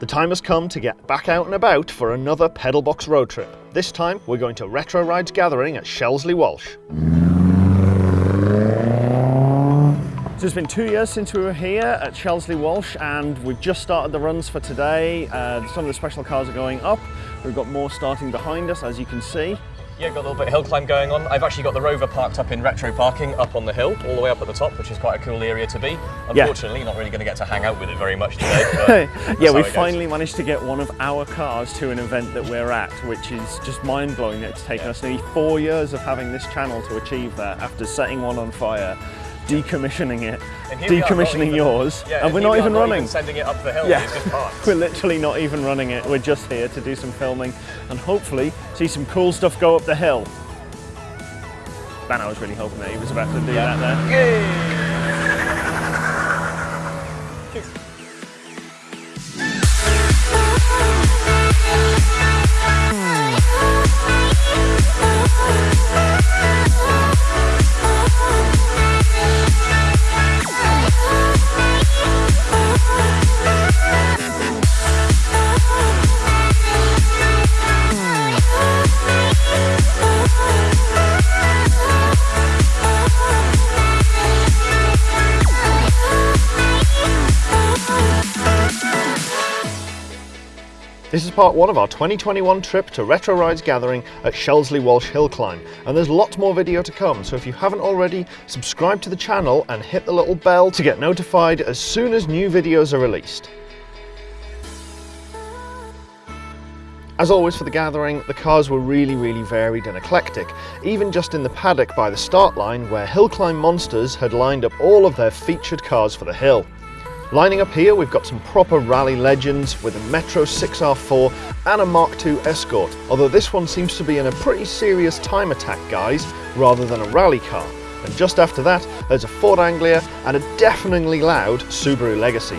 The time has come to get back out and about for another Pedalbox road trip. This time we're going to Retro Rides Gathering at Shelsley Walsh. So it's been two years since we were here at Shelsley Walsh and we've just started the runs for today. Uh, some of the special cars are going up. We've got more starting behind us as you can see. Yeah, got a little bit of hill climb going on. I've actually got the Rover parked up in retro parking up on the hill, all the way up at the top, which is quite a cool area to be. Unfortunately, yeah. not really going to get to hang out with it very much today. yeah, we finally managed to get one of our cars to an event that we're at, which is just mind blowing. That it's taken yeah. us nearly four years of having this channel to achieve that after setting one on fire decommissioning it, decommissioning even, yours, yeah, and we're not even running. Even sending it up the hill, yeah. we're literally not even running it. We're just here to do some filming and hopefully see some cool stuff go up the hill. Man, I was really hoping that he was about to do yeah. that there. Yay. This is part one of our 2021 trip to Retro Rides Gathering at Shelsley Walsh Hill Climb, and there's lots more video to come, so if you haven't already, subscribe to the channel and hit the little bell to get notified as soon as new videos are released. As always for the gathering, the cars were really, really varied and eclectic, even just in the paddock by the start line where Hill Climb Monsters had lined up all of their featured cars for the hill. Lining up here, we've got some proper rally legends with a Metro 6R4 and a Mark II Escort, although this one seems to be in a pretty serious time attack guise rather than a rally car. And just after that, there's a Ford Anglia and a deafeningly loud Subaru Legacy.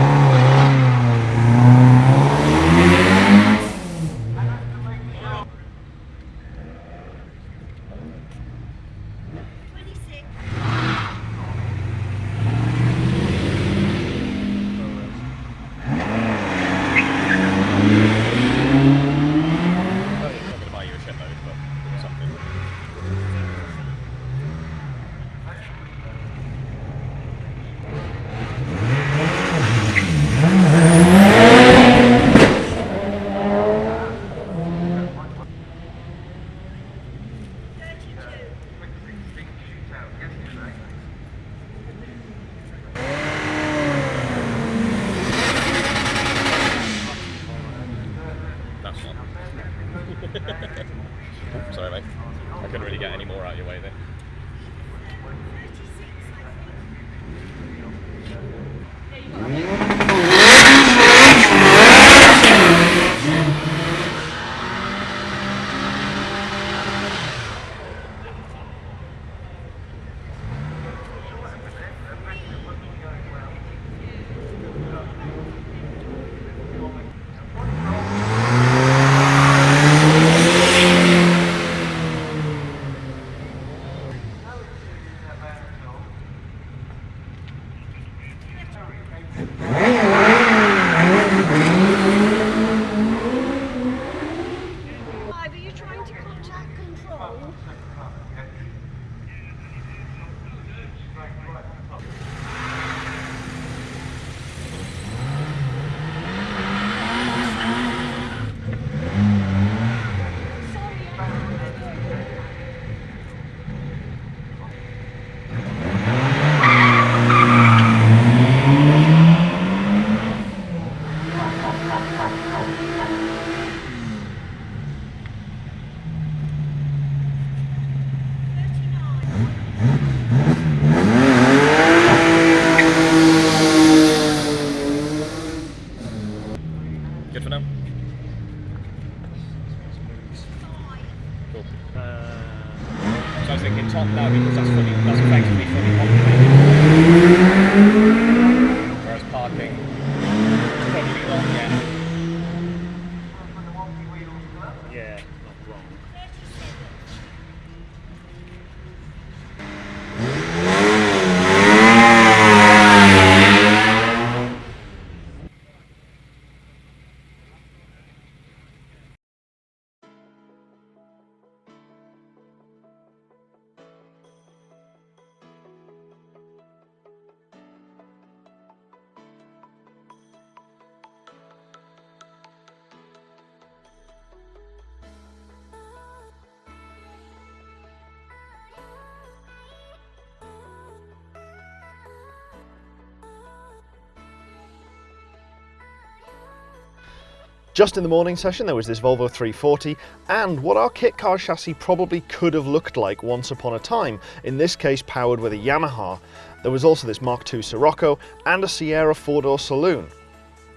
Just in the morning session, there was this Volvo 340 and what our kit car chassis probably could have looked like once upon a time, in this case powered with a Yamaha. There was also this Mark II Scirocco and a Sierra four-door saloon.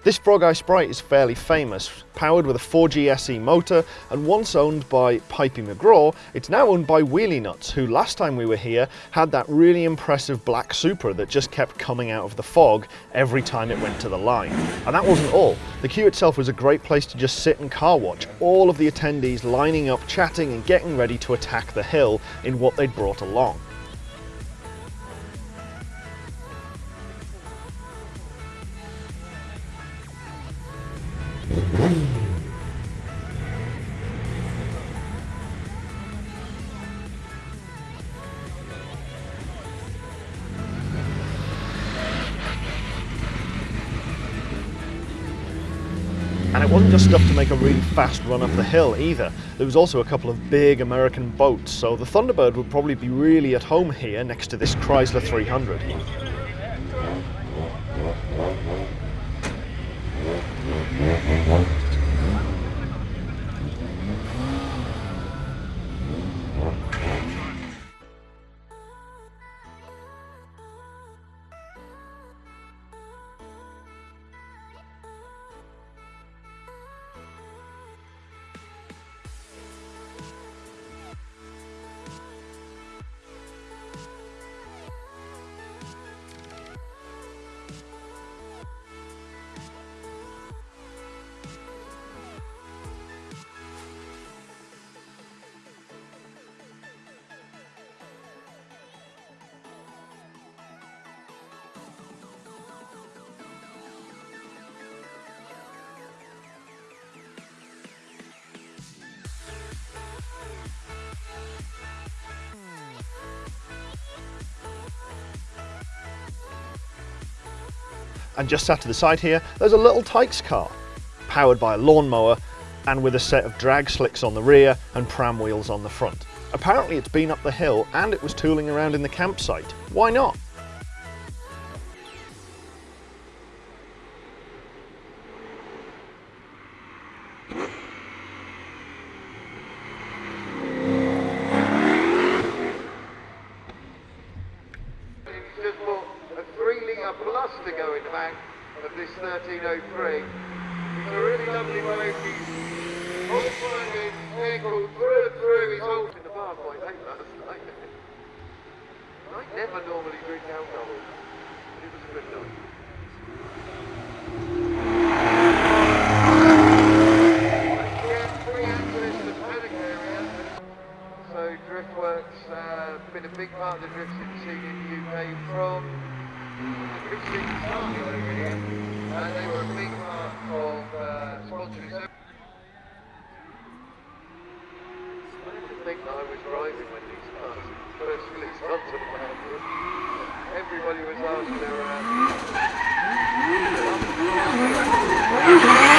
This Frog Eye Sprite is fairly famous. Powered with a 4G SE motor and once owned by Pipey McGraw, it's now owned by Wheelie Nuts, who last time we were here had that really impressive black Supra that just kept coming out of the fog every time it went to the line. And that wasn't all. The queue itself was a great place to just sit and car watch, all of the attendees lining up, chatting and getting ready to attack the hill in what they'd brought along. Make a really fast run up the hill either. There was also a couple of big American boats, so the Thunderbird would probably be really at home here next to this Chrysler 300. And just sat to the side here, there's a little Tikes car, powered by a lawnmower and with a set of drag slicks on the rear and pram wheels on the front. Apparently it's been up the hill and it was tooling around in the campsite. Why not? 1303. It's a really lovely boat. He's old-minded, vehicle through and through. In the. I never normally drink alcohol, but it was a good night. Yeah, free access to the paddock area. So Driftworks uh, been a big part of the drifting scene in the UK from the drift scene started over here. Driving when these cars first released onto the market. Everybody was asking their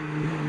Mm-hmm.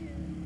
Uh,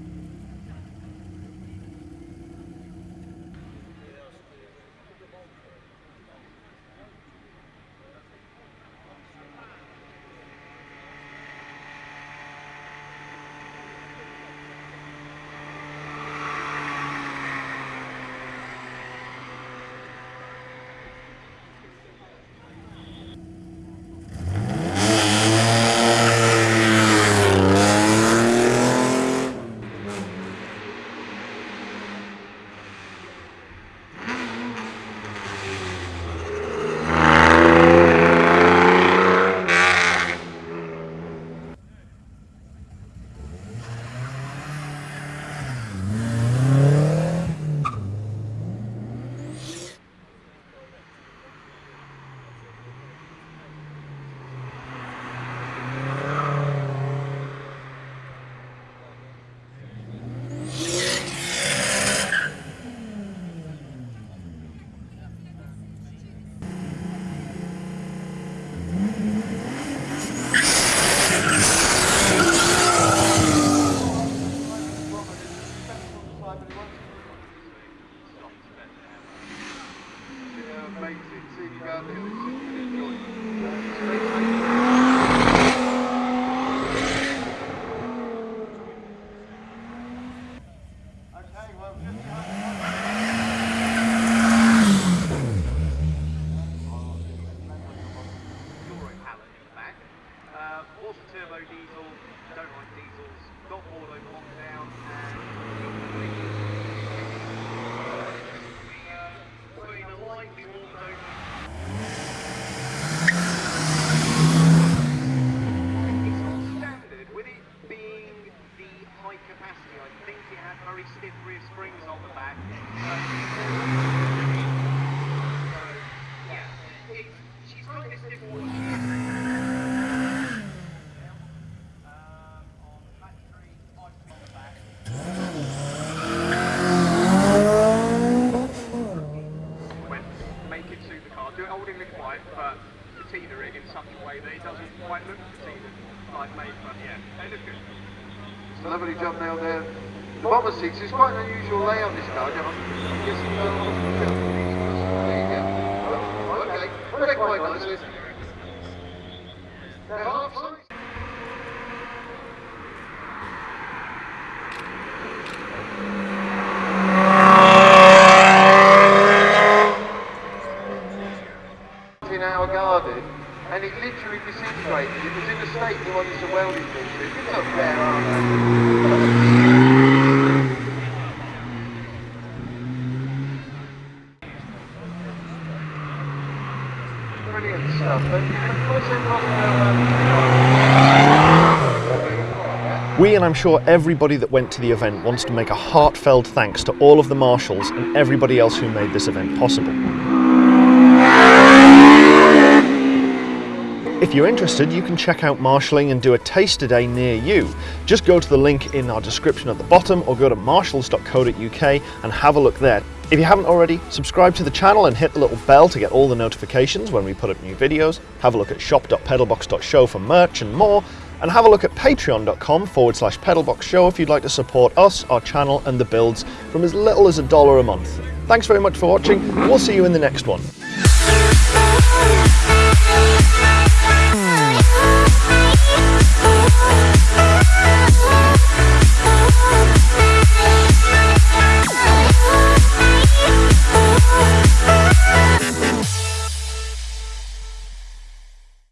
in our garden and it literally disintegrated. It was in a state we wanted to weld it into. It's not fair? Brilliant stuff. It now? We and I'm sure everybody that went to the event wants to make a heartfelt thanks to all of the marshals and everybody else who made this event possible. If you're interested, you can check out marshalling and do a taster day near you. Just go to the link in our description at the bottom or go to marshals.co.uk and have a look there. If you haven't already, subscribe to the channel and hit the little bell to get all the notifications when we put up new videos. Have a look at shop.pedalbox.show for merch and more. And have a look at patreon.com forward slash pedalboxshow if you'd like to support us, our channel, and the builds from as little as a dollar a month. Thanks very much for watching. We'll see you in the next one. Música